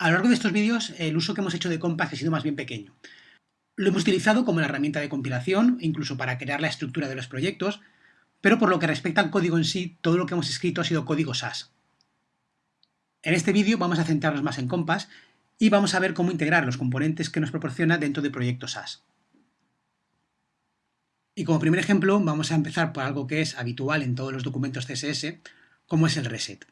A lo largo de estos vídeos, el uso que hemos hecho de Compass ha sido más bien pequeño. Lo hemos utilizado como herramienta de compilación, incluso para crear la estructura de los proyectos, pero por lo que respecta al código en sí, todo lo que hemos escrito ha sido código SAS. En este vídeo vamos a centrarnos más en Compass y vamos a ver cómo integrar los componentes que nos proporciona dentro de proyectos SAS. Y como primer ejemplo vamos a empezar por algo que es habitual en todos los documentos CSS, como es el reset.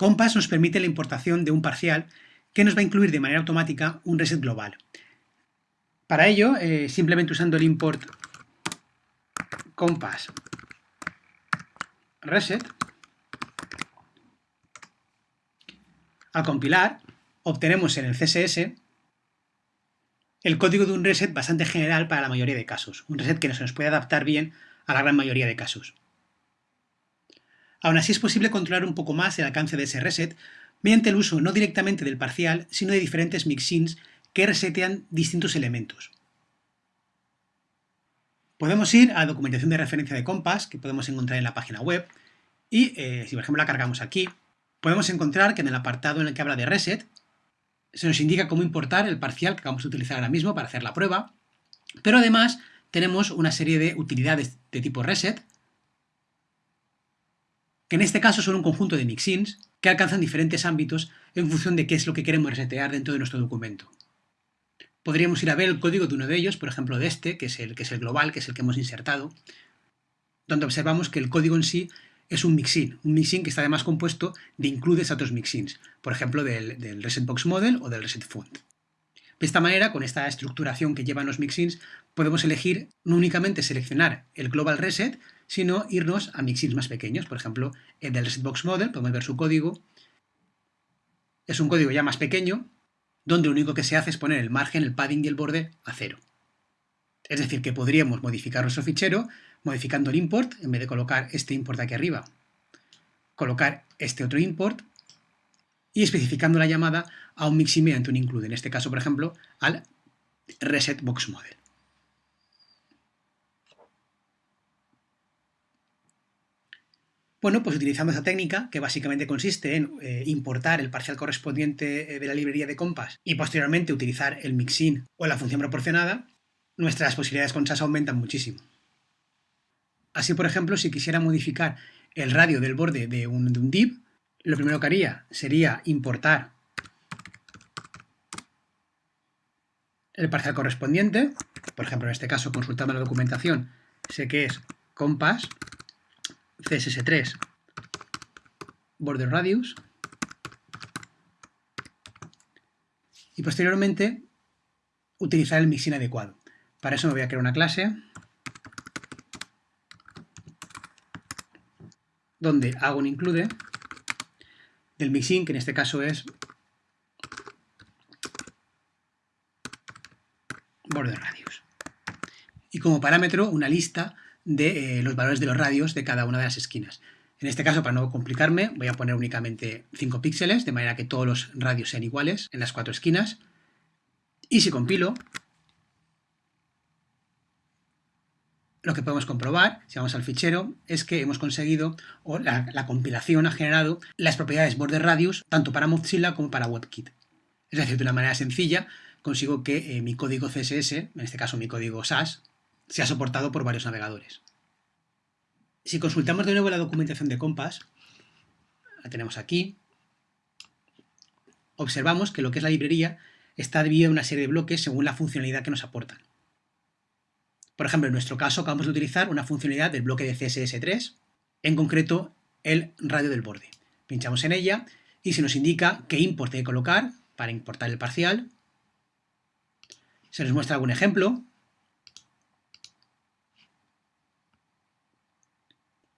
Compass nos permite la importación de un parcial que nos va a incluir de manera automática un reset global. Para ello, eh, simplemente usando el import compass reset, al compilar, obtenemos en el CSS el código de un reset bastante general para la mayoría de casos, un reset que se nos puede adaptar bien a la gran mayoría de casos. Aún así es posible controlar un poco más el alcance de ese reset mediante el uso no directamente del parcial, sino de diferentes mixins que resetean distintos elementos. Podemos ir a la documentación de referencia de Compass, que podemos encontrar en la página web, y eh, si por ejemplo la cargamos aquí, podemos encontrar que en el apartado en el que habla de reset, se nos indica cómo importar el parcial que vamos a utilizar ahora mismo para hacer la prueba, pero además tenemos una serie de utilidades de tipo reset, que en este caso son un conjunto de mixins que alcanzan diferentes ámbitos en función de qué es lo que queremos resetear dentro de nuestro documento. Podríamos ir a ver el código de uno de ellos, por ejemplo de este, que es el, que es el global, que es el que hemos insertado, donde observamos que el código en sí es un mixin, un mixin que está además compuesto de includes a otros mixins, por ejemplo del, del resetbox model o del reset font. De esta manera, con esta estructuración que llevan los mixins, podemos elegir no únicamente seleccionar el global reset, sino irnos a mixins más pequeños. Por ejemplo, el del ResetBox Model, podemos ver su código. Es un código ya más pequeño, donde lo único que se hace es poner el margen, el padding y el borde a cero. Es decir, que podríamos modificar nuestro fichero modificando el import, en vez de colocar este import aquí arriba, colocar este otro import y especificando la llamada a un mixin mediante un include, en este caso, por ejemplo, al ResetBoxModel. Bueno, pues utilizando esa técnica, que básicamente consiste en eh, importar el parcial correspondiente eh, de la librería de Compass y posteriormente utilizar el mixin o la función proporcionada, nuestras posibilidades con SAS aumentan muchísimo. Así, por ejemplo, si quisiera modificar el radio del borde de un, de div, lo primero que haría sería importar el parcial correspondiente, por ejemplo, en este caso, consultando la documentación, sé que es compass CSS3 border radius y posteriormente utilizar el mixin adecuado. Para eso me voy a crear una clase donde hago un include del mixin, que en este caso es border radius. Y como parámetro una lista de eh, los valores de los radios de cada una de las esquinas. En este caso, para no complicarme, voy a poner únicamente 5 píxeles, de manera que todos los radios sean iguales en las cuatro esquinas. Y si compilo, lo que podemos comprobar, si vamos al fichero, es que hemos conseguido, o la, compilación ha generado las propiedades border radius tanto para Mozilla como para WebKit. Es decir, de una manera sencilla consigo que eh, mi código CSS, en este caso mi código SAS, se ha soportado por varios navegadores. Si consultamos de nuevo la documentación de Compass, la tenemos aquí, observamos que lo que es la librería está dividida en una serie de bloques según la funcionalidad que nos aportan. Por ejemplo, en nuestro caso acabamos de utilizar una funcionalidad del bloque de CSS3, en concreto el radio del borde. Pinchamos en ella y se nos indica qué import hay que colocar para importar el parcial. Se nos muestra algún ejemplo,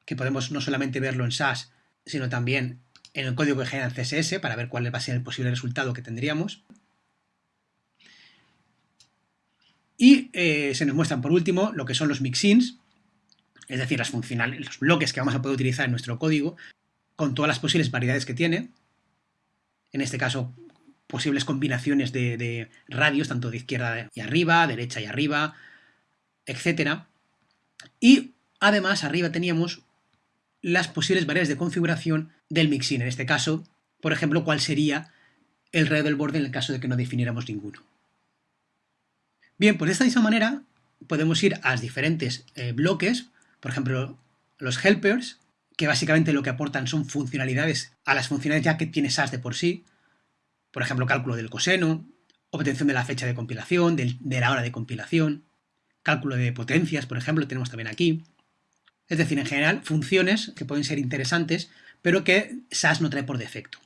que podemos no solamente verlo en SAS, sino también en el código que genera el CSS para ver cuál va a ser el posible resultado que tendríamos. Y eh, se nos muestran por último lo que son los mixins, es decir, las funcionales, los bloques que vamos a poder utilizar en nuestro código, con todas las posibles variedades que tiene. En este caso, posibles combinaciones de, de radios, tanto de izquierda y arriba, derecha y arriba, etc. Y además, arriba teníamos las posibles variables de configuración del mixin. En este caso, por ejemplo, cuál sería el radio del borde en el caso de que no definiéramos ninguno. Bien, pues de esta misma manera podemos ir a los diferentes eh, bloques, por ejemplo, los helpers, que básicamente lo que aportan son funcionalidades a las funcionalidades ya que tiene SAS de por sí, por ejemplo, cálculo del coseno, obtención de la fecha de compilación, de, la hora de compilación, cálculo de potencias, por ejemplo, tenemos también aquí. Es decir, en general, funciones que pueden ser interesantes, pero que SAS no trae por defecto.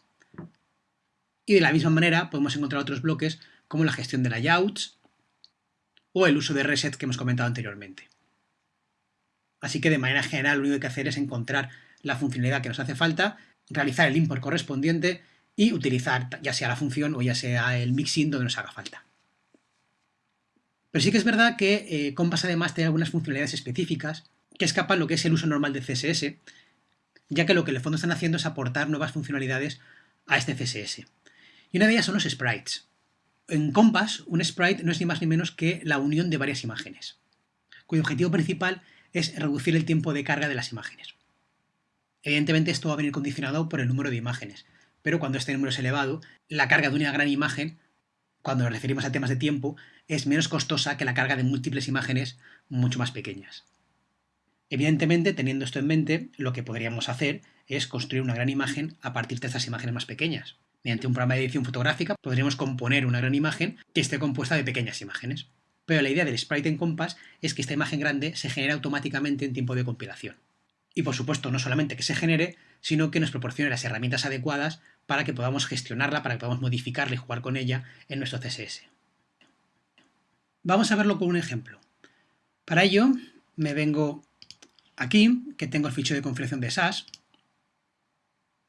Y de la misma manera podemos encontrar otros bloques como la gestión de layouts o el uso de reset que hemos comentado anteriormente. Así que de manera general lo único que hay que hacer es encontrar la funcionalidad que nos hace falta, realizar el import correspondiente y utilizar ya sea la función o ya sea el mixing donde nos haga falta. Pero sí que es verdad que eh, Compass además tiene algunas funcionalidades específicas que escapan lo que es el uso normal del CSS, ya que lo que en el fondo están haciendo es aportar nuevas funcionalidades a este CSS. Y una de ellas son los sprites. En Compass, un sprite no es ni más ni menos que la unión de varias imágenes, cuyo objetivo principal es reducir el tiempo de carga de las imágenes. Evidentemente esto va a venir condicionado por el número de imágenes, pero cuando este número es elevado, la carga de una gran imagen, cuando nos referimos a temas de tiempo, es menos costosa que la carga de múltiples imágenes mucho más pequeñas. Evidentemente, teniendo esto en mente, lo que podríamos hacer es construir una gran imagen a partir de estas imágenes más pequeñas. Mediante un programa de edición fotográfica podríamos componer una gran imagen que esté compuesta de pequeñas imágenes. Pero la idea del sprite en Compass es que esta imagen grande se genere automáticamente en tiempo de compilación. Y por supuesto, no solamente que se genere, sino que nos proporcione las herramientas adecuadas para que podamos gestionarla, para que podamos modificarla y jugar con ella en nuestro CSS. Vamos a verlo con un ejemplo. Para ello, me vengo aquí, que tengo el fichero de configuración de SAS,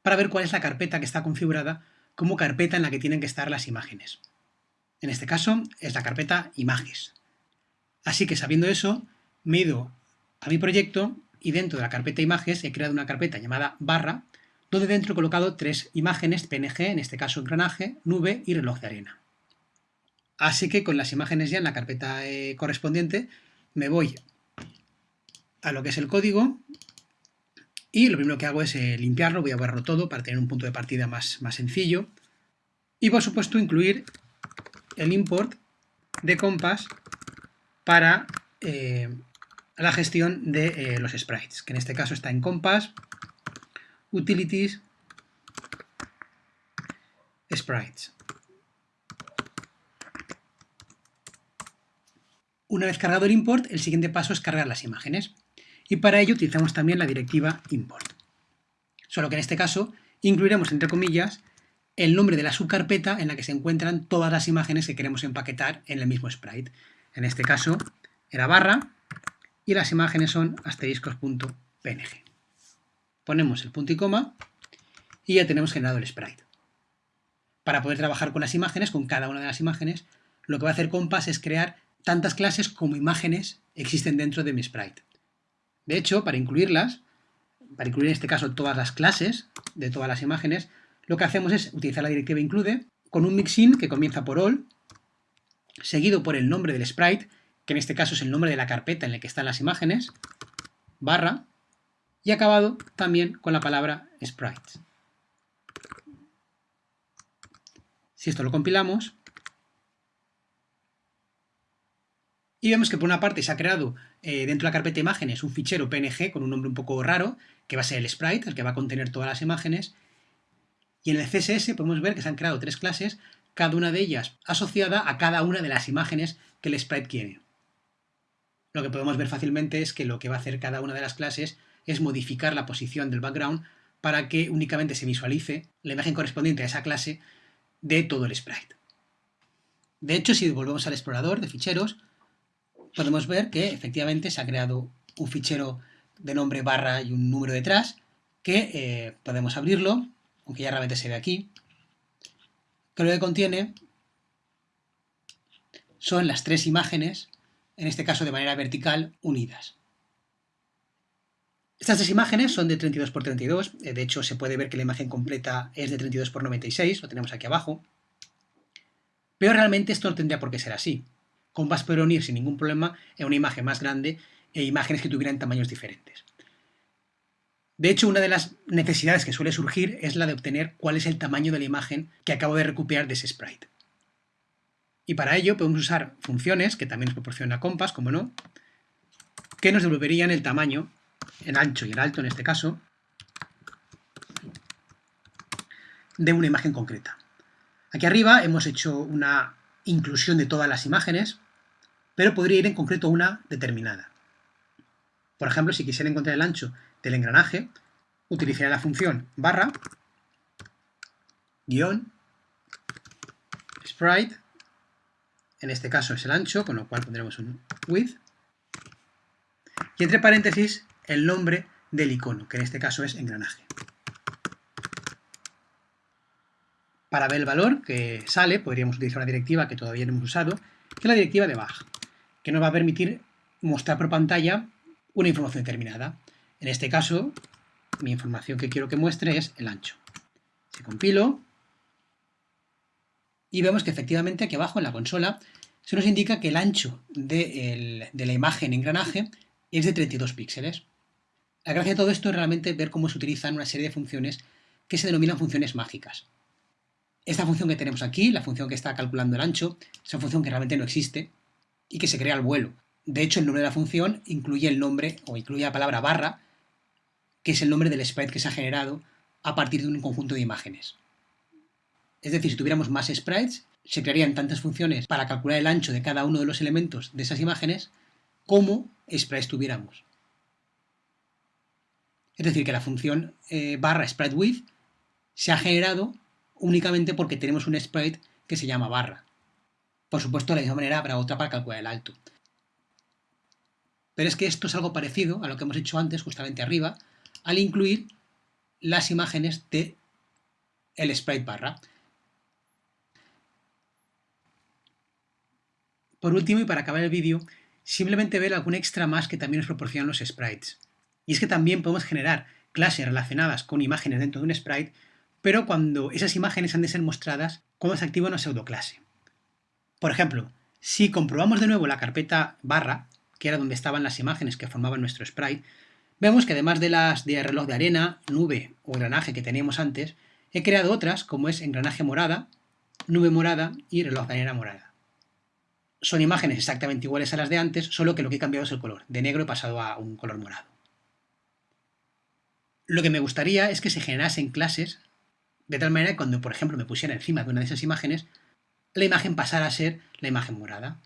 para ver cuál es la carpeta que está configurada como carpeta en la que tienen que estar las imágenes. En este caso es la carpeta imágenes. Así que sabiendo eso, me he ido a mi proyecto y dentro de la carpeta imágenes he creado una carpeta llamada barra, donde dentro he colocado tres imágenes PNG, en este caso engranaje, nube y reloj de arena. Así que con las imágenes ya en la carpeta eh, correspondiente me voy a lo que es el código y lo primero que hago es eh, limpiarlo, voy a borrarlo todo para tener un punto de partida más, más sencillo y por supuesto incluir el import de Compass para eh, la gestión de eh, los sprites, que en este caso está en Compass, Utilities, Sprites. Una vez cargado el import, el siguiente paso es cargar las imágenes. Y para ello utilizamos también la directiva import. Solo que en este caso incluiremos, entre comillas, el nombre de la subcarpeta en la que se encuentran todas las imágenes que queremos empaquetar en el mismo sprite. En este caso era barra y las imágenes son asteriscos.png. Ponemos el punto y coma y ya tenemos generado el sprite. Para poder trabajar con las imágenes, con cada una de las imágenes, lo que va a hacer Compass es crear tantas clases como imágenes existen dentro de mi sprite. De hecho, para incluirlas, para incluir en este caso todas las clases de todas las imágenes, lo que hacemos es utilizar la directiva include con un mixin que comienza por all, seguido por el nombre del sprite, que en este caso es el nombre de la carpeta en la que están las imágenes, barra, y acabado también con la palabra sprites. Si esto lo compilamos, y vemos que por una parte se ha creado eh, dentro de la carpeta imágenes un fichero PNG con un nombre un poco raro, que va a ser el sprite, el que va a contener todas las imágenes, y en el CSS podemos ver que se han creado tres clases, cada una de ellas asociada a cada una de las imágenes que el sprite quiere. Lo que podemos ver fácilmente es que lo que va a hacer cada una de las clases es modificar la posición del background para que únicamente se visualice la imagen correspondiente a esa clase de todo el sprite. De hecho, si volvemos al explorador de ficheros, podemos ver que efectivamente se ha creado un fichero de nombre barra y un número detrás, que eh, podemos abrirlo aunque ya realmente se ve aquí, que lo que contiene son las tres imágenes, en este caso de manera vertical, unidas. Estas tres imágenes son de 32 x 32, de hecho se puede ver que la imagen completa es de 32 x 96, lo tenemos aquí abajo, pero realmente esto no tendría por qué ser así. Compass puede unir sin ningún problema en una imagen más grande e imágenes que tuvieran tamaños diferentes. De hecho, una de las necesidades que suele surgir es la de obtener cuál es el tamaño de la imagen que acabo de recuperar de ese sprite. Y para ello podemos usar funciones, que también nos proporciona Compass, como no, que nos devolverían el tamaño, el ancho y el alto en este caso, de una imagen concreta. Aquí arriba hemos hecho una inclusión de todas las imágenes, pero podría ir en concreto una determinada. Por ejemplo, si quisiera encontrar el ancho del engranaje, utilizaría la función barra, guion, sprite, en este caso es el ancho, con lo cual pondremos un width, y entre paréntesis el nombre del icono, que en este caso es engranaje. Para ver el valor que sale, podríamos utilizar una directiva que todavía no hemos usado, que es la directiva de baj, que nos va a permitir mostrar por pantalla una información determinada. En este caso, mi información que quiero que muestre es el ancho. Si compilo, y vemos que efectivamente aquí abajo en la consola se nos indica que el ancho de, la imagen engranaje es de 32 píxeles. La gracia de todo esto es realmente ver cómo se utilizan una serie de funciones que se denominan funciones mágicas. Esta función que tenemos aquí, la función que está calculando el ancho, es una función que realmente no existe y que se crea al vuelo. De hecho, el nombre de la función incluye el nombre, o incluye la palabra barra, que es el nombre del sprite que se ha generado a partir de un conjunto de imágenes. Es decir, si tuviéramos más sprites, se crearían tantas funciones para calcular el ancho de cada uno de los elementos de esas imágenes como sprites tuviéramos. Es decir, que la función eh, barra sprite width se ha generado únicamente porque tenemos un sprite que se llama barra. Por supuesto, de la misma manera habrá otra para calcular el alto. Pero es que esto es algo parecido a lo que hemos hecho antes, justamente arriba, al incluir las imágenes de el sprite barra. Por último, y para acabar el vídeo, simplemente ver algún extra más que también nos proporcionan los sprites. Y es que también podemos generar clases relacionadas con imágenes dentro de un sprite pero cuando esas imágenes han de ser mostradas cuando se activa una pseudoclase. Por ejemplo, si comprobamos de nuevo la carpeta barra, que era donde estaban las imágenes que formaban nuestro sprite, vemos que además de las de reloj de arena, nube o engranaje que teníamos antes, he creado otras como es engranaje morada, nube morada y reloj de arena morada. Son imágenes exactamente iguales a las de antes, solo que lo que he cambiado es el color. De negro he pasado a un color morado. Lo que me gustaría es que se generasen clases de tal manera que cuando, por ejemplo, me pusiera encima de una de esas imágenes, la imagen pasara a ser la imagen morada.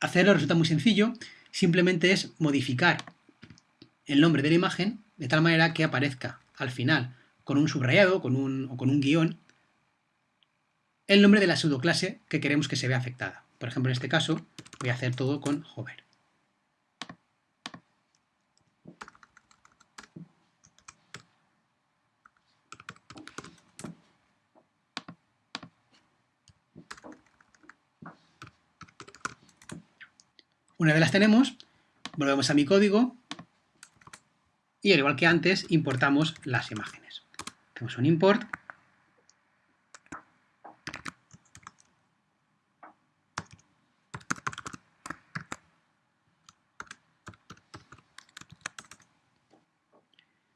Hacerlo resulta muy sencillo, simplemente es modificar el nombre de la imagen de tal manera que aparezca al final con un subrayado con un, o con un guion el nombre de la pseudoclase que queremos que se vea afectada. Por ejemplo, en este caso voy a hacer todo con hover. Una vez las tenemos, volvemos a mi código y al igual que antes, importamos las imágenes. Hacemos un import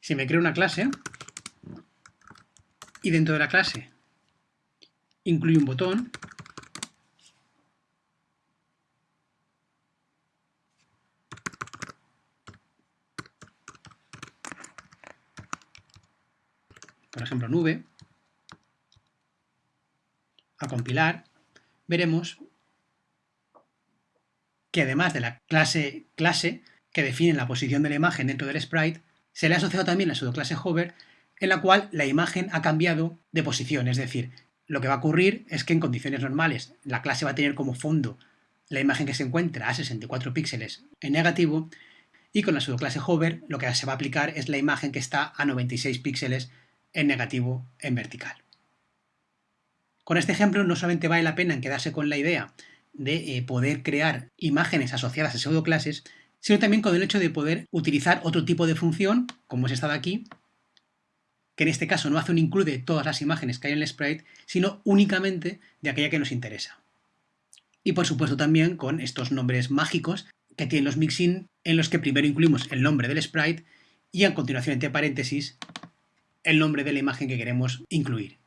Si me creo una clase y dentro de la clase incluyo un botón, por ejemplo a compilar, veremos que además de la clase clase que define la posición de la imagen dentro del sprite, se le ha asociado también la pseudoclase hover, en la cual la imagen ha cambiado de posición, es decir, lo que va a ocurrir es que en condiciones normales la clase va a tener como fondo la imagen que se encuentra a 64 píxeles en negativo y con la pseudoclase hover lo que se va a aplicar es la imagen que está a 96 píxeles en negativo en vertical. Con este ejemplo no solamente vale la pena en quedarse con la idea de eh, poder crear imágenes asociadas a pseudoclases, sino también con el hecho de poder utilizar otro tipo de función, como es esta de aquí, que en este caso no hace un include de todas las imágenes que hay en el sprite, sino únicamente de aquella que nos interesa. Y por supuesto también con estos nombres mágicos que tienen los mixin, en los que primero incluimos el nombre del sprite y a continuación entre paréntesis el nombre de la imagen que queremos incluir.